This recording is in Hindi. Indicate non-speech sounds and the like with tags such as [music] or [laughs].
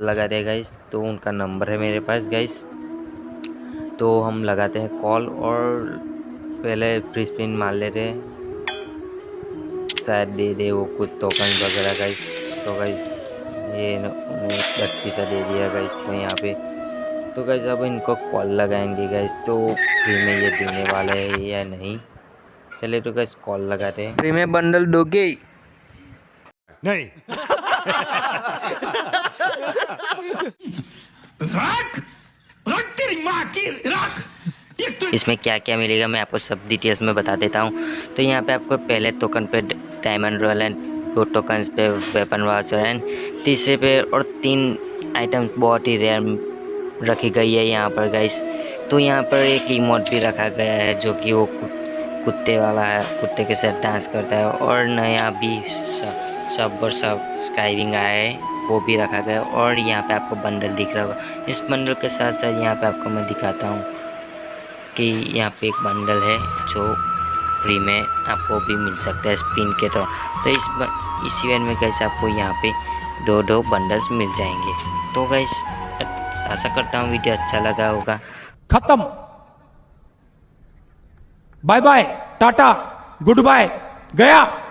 लगा दिया गाइस तो उनका नंबर है मेरे पास गाइस तो हम लगाते हैं कॉल और पहले फ्री स्पिन मार लेते हैं। शायद दे दे वो कुछ टोकन वगैरह गाइस तो गाइस ये सा दे दिया गाइस तो यहाँ पे। तो गाइस अब इनको कॉल लगाएँगे गाइस तो फ्री में ये देने वाला है या नहीं? चले तो गाइस कॉल लगाते हैं। फ्री में बंडल दोगे? नहीं। [laughs] रख रख तेरी माँ की, रख। तो इसमें क्या क्या मिलेगा मैं आपको सब डिटेल्स में बता देता हूँ। तो यहाँ पे आपको पहले टोकन पे डायमंड रॉयल एंड दो टोकन्स पे वेपन वाचर एंड तीसरे पे और तीन आइटम बहुत ही रेयर रखी गई है यहाँ पर गाइस तो यहाँ पर एक इमोट भी रखा गया है जो कि वो कुत्ते वाला है, कुत्ते के साथ डांस करता है और नया भी सब और सब स्काइविंग आया है वो भी रखा गया और यहाँ पे आपको बंडल दिख रहा होगा। इस बंडल के साथ साथ यहाँ पे आपको मैं दिखाता हूँ कि यहाँ पे एक बंडल है जो फ्री में आपको भी मिल सकता है स्पिन के तौर तो इस ब- इस इवेंट में कैसे आपको यहाँ पे दो दो बंडल्स मिल जाएँगे। तो गैस आशा करता हूँ वीडियो अच्छा लगा होगा। खत्म। Bye bye tata goodbye गया।